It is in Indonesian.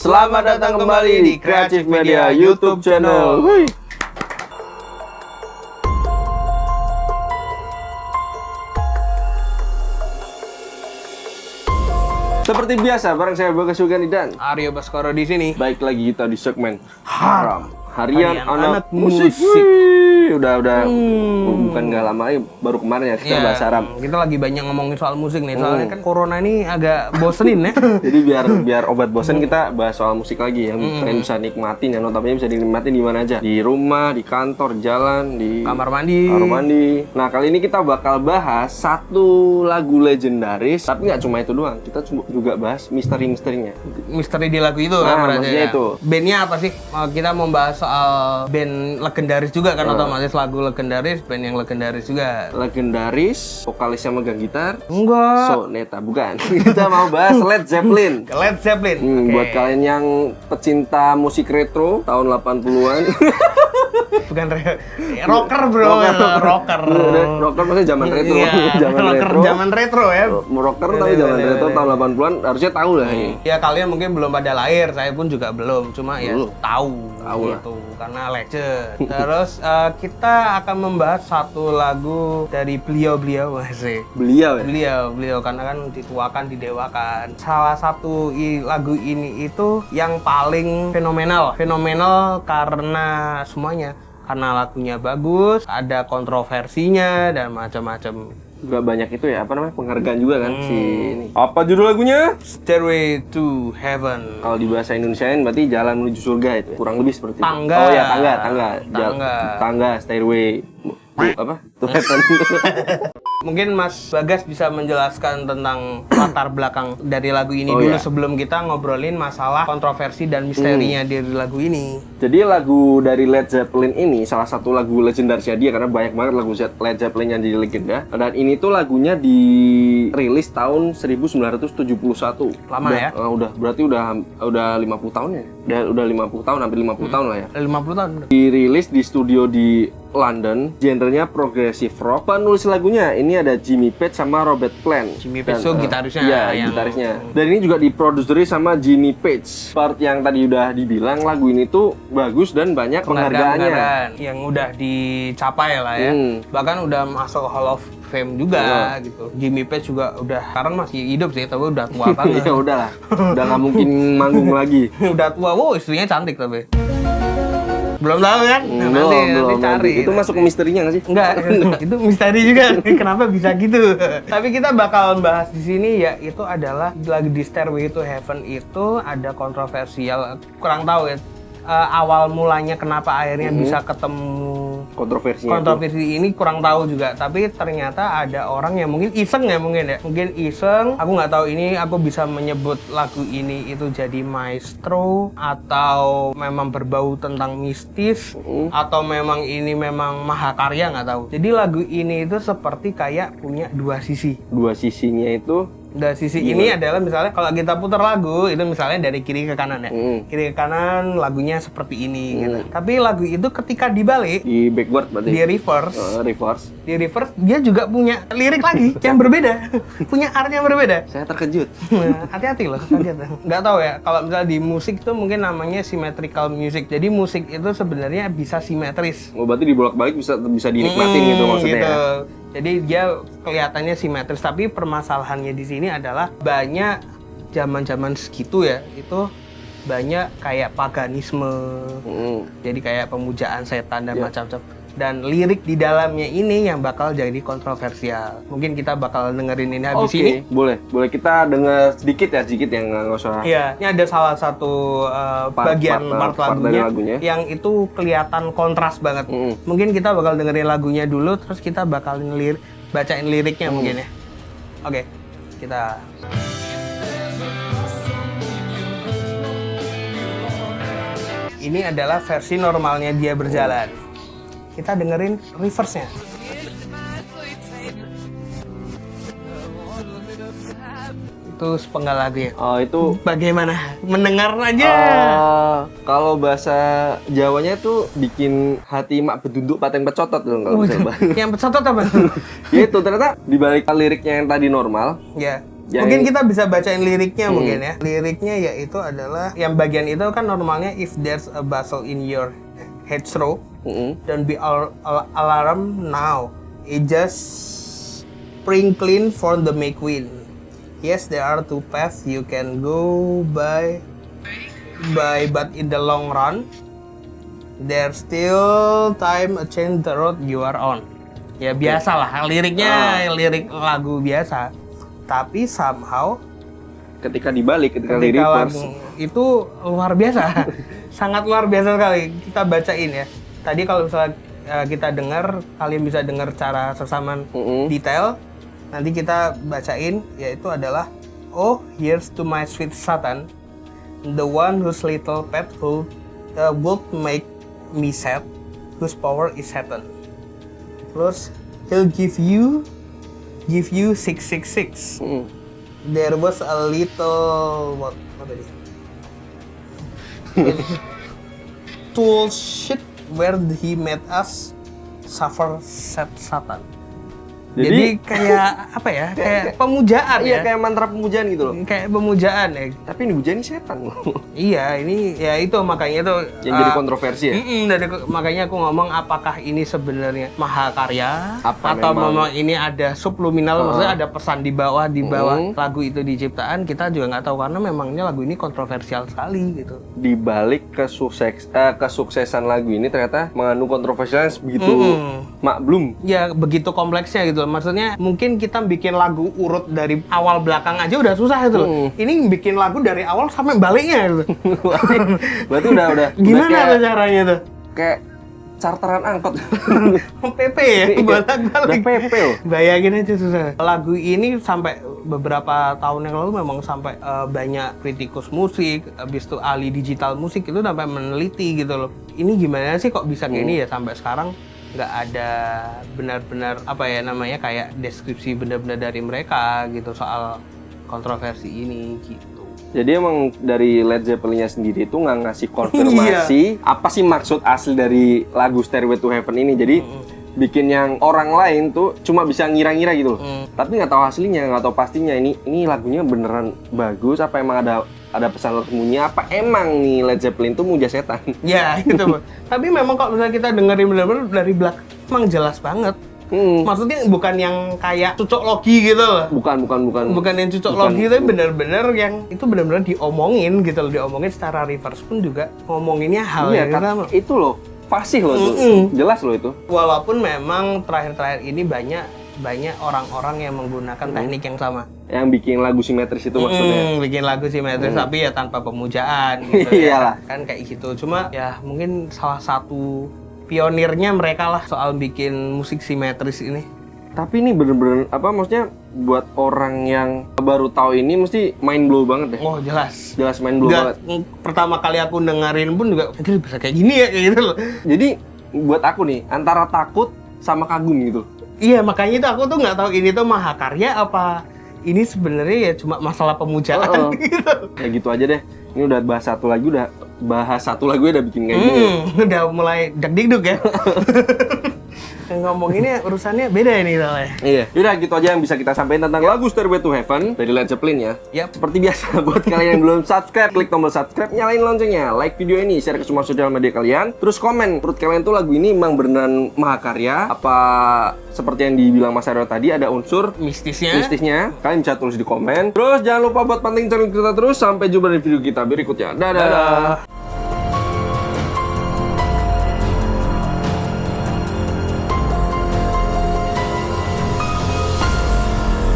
Selamat datang kembali di Creative Media YouTube channel. Hui. Seperti biasa, bareng saya Bagas Sugani dan Aryo Baskoro di sini. baik lagi kita di segmen Haram Harian, Harian anak, Anak musik. Musik. Wih, udah udah Hmm. bukan nggak lama lagi, baru kemarin ya kita Ya, bahas Haram. Kita lagi banyak ngomongin soal musik nih. Soalnya kan corona ini agak bosenin ya. Jadi biar biar obat bosan kita bahas soal musik lagi yang kalian bisa nikmatin ya notabene bisa dinikmatin di mana aja. Di rumah, di kantor, jalan, di Kamar mandi. kamar mandi. Nah kali ini kita bakal bahas satu lagu legendaris, tapi nggak cuma itu doang. Kita juga bahas misteri-misterinya. Misteri di lagu itu Nah, kan maksudnya ya. itu. Bandnya apa sih? Eh, Kita mau bahas soal band legendaris juga kan Nah. otomatis lagu legendaris, band yang legendaris juga. Legendaris, vokalisnya megang gitar. Enggak. Soneta bukan. kita mau bahas Led Zeppelin. Led Zeppelin. Hmm, Oke. Buat kalian yang pecinta musik retro tahun 80-an. Bukan re- rocker bro, rocker. rocker maksudnya zaman retro. Iya, zaman rocker retro. zaman retro ya. rocker tapi zaman retro tahun 80-an harusnya tahu lah ini. Ya kalian mungkin belum pada lahir, saya pun juga belum. Cuma ya tahu, Tahu lah. gitu karena legend. Terus eh, kita akan membahas satu lagu dari beliau-beliau masih. Beliau ya. Beliau, beliau karena kan dituakan, didewakan. Salah satu i- lagu ini itu yang paling fenomenal. Fenomenal karena semuanya. Karena lagunya bagus, ada kontroversinya dan macam-macam. Juga banyak itu ya, apa namanya? Penghargaan juga kan si Hmm. ini. Apa judul lagunya? Stairway to Heaven. Kalau di bahasa Indonesiain berarti jalan menuju surga itu ya. Kurang lebih seperti Tangga. itu. Oh ya, tangga, tangga. Jal- Tangga. tangga, stairway. Apa? Heaven. Mungkin Mas Bagas bisa menjelaskan tentang latar belakang dari lagu ini Oh, dulu iya. sebelum kita ngobrolin masalah kontroversi dan misterinya dari lagu ini. Jadi lagu dari Led Zeppelin ini salah satu lagu legendarisnya dia karena banyak banget lagu Led Zeppelin yang jadi legenda. Dan ini tuh lagunya dirilis tahun 1971. Lama Udah- ya? eh, udah berarti udah udah 50 tahun ya. Udah udah 50 tahun, hampir 50 tahun lah ya. 50 tahun. Dirilis di studio di London, genrenya progressive rock. Penulis lagunya ini ada Jimmy Page sama Robert Plant. Jimmy Page tuh eh, gitarisnya Iya, yang- gitarisnya. Dan ini juga diproduseri sama Jimmy Page. Part yang tadi udah dibilang lagu ini tuh bagus dan banyak penghargaannya. Penghargaan yang udah dicapai lah ya. Hmm. Bahkan udah masuk Hall of Fame juga gitu. Jimmy Page juga udah sekarang masih hidup sih, tapi udah tua banget. ya udahlah, udah nggak mungkin manggung lagi. udah tua, wow istrinya cantik tapi. Belum tahu kan? Nah, Hmm, nanti, belum, nanti belum. cari. Itu masuk ke misterinya nggak sih? Enggak, itu misteri juga. Kenapa bisa gitu? Tapi kita bakal bahas di sini ya itu adalah lagi di Stairway to Heaven itu ada kontroversial kurang tahu ya. eh, awal mulanya kenapa akhirnya bisa ketemu Kontroversinya. itu. kontroversi ini kurang tahu juga tapi ternyata ada orang yang mungkin iseng ya mungkin ya mungkin iseng aku nggak tahu ini aku bisa menyebut lagu ini itu jadi maestro atau memang berbau tentang mistis atau memang ini memang mahakarya nggak tahu jadi lagu ini itu seperti kayak punya dua sisi Dua sisinya itu dan sisi ini adalah misalnya kalau kita putar lagu itu misalnya dari kiri ke kanan ya Hmm. kiri ke kanan lagunya seperti ini gitu tapi lagu itu ketika dibalik di backward berarti. di reverse Eh, reverse. di reverse dia juga punya lirik lagi yang berbeda punya art yang berbeda Saya terkejut. Nah, hati-hati loh nggak tahu ya kalau misalnya di musik tuh mungkin namanya symmetrical music jadi musik itu sebenarnya bisa simetris Oh, berarti dibolak-balik bisa bisa dinikmatin gitu Hmm, maksudnya. ya? Jadi dia kelihatannya simetris tapi permasalahannya di sini adalah banyak zaman-zaman segitu ya itu banyak kayak paganisme Hmm. jadi kayak pemujaan setan dan Ya. macam-macam dan lirik di dalamnya ini yang bakal jadi kontroversial mungkin kita bakal dengerin ini habis Oke, ini boleh. Boleh kita dengar sedikit ya, sedikit yang nggak usah. Iya, ini ada salah satu uh, Part- bagian part- part, part lagunya, lagunya. yang itu kelihatan kontras banget. Mm-mm. Mungkin kita bakal dengerin lagunya dulu, terus kita bakal ngelir bacain liriknya mungkin ya. Oke, kita. Ini adalah versi normalnya dia berjalan. Kita dengerin reverse-nya. Itu sepenggal lagunya. Oh, itu Bagaimana? Mendengar aja. eh, kalau bahasa Jawanya tuh bikin hati mak bedunduk paten pecotot dong kalau bisa bahasa. yang pecotot apa? ya itu ternyata di balik liriknya yang tadi normal, ya. Yang Mungkin ini- kita bisa bacain liriknya Hmm. mungkin ya. Liriknya yaitu adalah yang bagian itu kan normalnya if there's a bustle in your hedgerow, Mm-mm. don't be al- al- alarm now. It just spring clean for the May Queen. Yes, there are two paths you can go by, by but in the long run, there's still time to change the road you are on. Ya biasa lah, liriknya lirik lagu biasa. Tapi somehow Ketika dibalik, ketika, di ketika lagu itu luar biasa, sangat luar biasa sekali. Kita bacain ya. Tadi kalau misalnya eh, kita dengar, kalian bisa dengar cara sesaman Mm-mm. detail. Nanti kita bacain, yaitu adalah Oh, here's to my sweet Satan, the one whose little pet who uh, would make me sad, whose power is Satan. Terus, he'll give you, give you six six six. Mm-mm. There was a little what what tadi? Tool shit where he made us suffer Satan. Jadi, Jadi- kayak apa ya? Kayak pemujaan Iya ya. kayak mantra pemujaan gitu loh. Kayak pemujaan ya. Tapi ini hujan setan loh. Iya, ini ya itu makanya itu Yang jadi uh, kontroversi ya. Mm-mm, dari makanya aku ngomong apakah ini sebenarnya mahakarya Apa atau memang? memang ini ada subliminal maksudnya ada pesan di bawah di bawah Mm. lagu itu diciptaan kita juga nggak tahu karena memangnya lagu ini kontroversial sekali gitu. Di balik kesukses, eh, kesuksesan lagu ini ternyata mengandung kontroversial yang begitu Mm. maklum. Ya begitu kompleksnya gitu. Maksudnya mungkin kita bikin lagu urut dari awal belakang aja udah susah itu. loh. Mm. Ini bikin lagu dari awal sampai baliknya gitu. berarti, berarti udah udah Gimana kayak, caranya tuh? kayak charteran angkot. PP ya, Iya, bolak-balik. PP loh. Bayangin aja susah. Lagu ini sampai beberapa tahun yang lalu memang sampai eh, banyak kritikus musik, habis itu ahli digital musik itu sampai meneliti gitu loh. Ini gimana sih kok bisa kayak ini ya sampai sekarang nggak ada benar-benar apa ya namanya kayak deskripsi benar-benar dari mereka gitu soal kontroversi ini gitu. Jadi emang dari Led Zeppelinnya sendiri itu nggak ngasih konfirmasi apa sih maksud asli dari lagu Stairway to Heaven ini. Jadi bikin yang orang lain tuh cuma bisa ngira-ngira gitu loh. Mm. Tapi nggak tahu aslinya, nggak tahu pastinya ini ini lagunya beneran bagus apa emang ada ada pesan tersembunyi apa emang nih Led Zeppelin tuh muja setan. Ya gitu. Tapi memang kalau misalnya kita dengerin benar-benar dari belakang emang jelas banget. Hmm. Maksudnya bukan yang kayak cocok logi gitu loh. Bukan bukan bukan. bukan yang cocok Bukan. logi tapi benar-benar yang itu benar-benar diomongin gitu loh diomongin secara reverse pun juga ngomonginnya hal Iya yang sama itu loh fasih loh itu. Mm-mm. Jelas loh itu. walaupun memang terakhir-terakhir ini banyak banyak orang-orang yang menggunakan teknik yang sama Yang bikin lagu simetris itu maksudnya. Mm, bikin lagu simetris tapi ya tanpa pemujaan gitu ya Iyalah. kan kayak gitu cuma ya mungkin salah satu pionirnya mereka lah soal bikin musik simetris ini Tapi ini bener-bener apa maksudnya buat orang yang baru tahu ini mesti mind blow banget deh. oh jelas Jelas mind blow Nggak, banget. pertama kali aku dengerin pun juga "Anjir, bisa kayak gini ya kayak gitu loh Jadi buat aku nih antara takut sama kagum gitu. Iya makanya itu aku tuh nggak tahu ini tuh mahakarya apa ini sebenarnya ya cuma masalah pemujaan Oh, oh. gitu. Ya gitu aja deh. Ini udah bahas satu lagi udah bahas satu lagu udah bikin kayak gini. Hmm, udah mulai dak dikduk ya. Ngomonginnya urusannya beda ini soalnya. Iya. Yaudah gitu aja yang bisa kita sampaikan tentang lagu Stairway to Heaven dari Led Zeppelin ya. Yap. Seperti biasa buat kalian yang belum subscribe, klik tombol subscribe, nyalain loncengnya, like video ini, share ke semua sosial media kalian. Terus komen, menurut kalian tuh lagu ini emang beneran mahakarya? Apa seperti yang dibilang Mas Aryo tadi ada unsur Mistisnya. mistisnya? Kalian bisa tulis di komen. Terus jangan lupa buat pantengin channel kita terus. Sampai jumpa di video kita berikutnya. Dadah. Dadah.